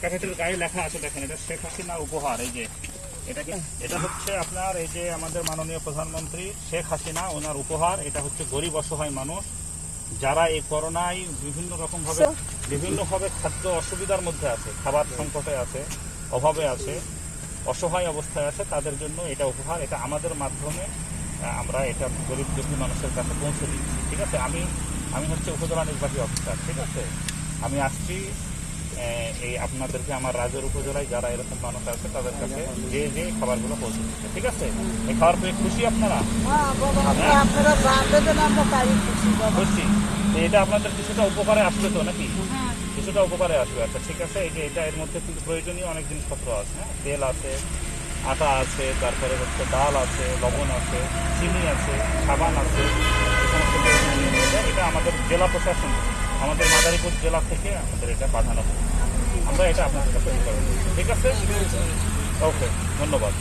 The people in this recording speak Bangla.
প্যাকেটের গায়ে লেখা আছে দেখেন এটা শেখ হাসিনা উপহার এই যে এটা এটা হচ্ছে আপনার এই যে আমাদের মাননীয় প্রধানমন্ত্রী শেখ হাসিনা ওনার উপহার এটা হচ্ছে গরিব অসহায় মানুষ যারা এই করোনায় বিভিন্ন রকম ভাবে বিভিন্ন খাদ্য অসুবিধার মধ্যে আছে খাবার সংকটে আছে অভাবে আছে অসহায় অবস্থায় আছে তাদের জন্য এটা উপহার এটা আমাদের মাধ্যমে আমরা এটা গরিব দুঃখী মানুষের কাছে পৌঁছে দিচ্ছি ঠিক আছে? আমি আমি হচ্ছে উপজেলা নির্বাহী অফিসার ঠিক আছে? আমি আসছি এই আপনাদেরকে আমার রাজের উপজেলায় যারা এরকম মানুষ আছে তাদের কাছে যে যে খাবারগুলো পৌঁছে দিচ্ছে ঠিক আছে? এই খাবার পেয়ে খুশি আপনারা? হ্যাঁ তাই খুশি এটা আপনাদের কিছুটা উপকারে আসবে তো নাকি? হ্যাঁ। কিছুটা উপকারে আসবে আচ্ছা ঠিক আছে। এই যে এটা এর মধ্যে কিন্তু প্রয়োজনীয় অনেক জিনিসপত্র আছে হ্যাঁ? তেল আছে আটা আছে তারপরে হচ্ছে ডাল আছে লবণ আছে চিনি আছে সাবান আছে। এটা আমাদের জেলা প্রশাসন আমাদের মাদারীপুর জেলা থেকে আমাদের এটা পাঠানো আমরা এটা আপনাদের কাছে। ঠিক আছে? ওকে, ধন্যবাদ।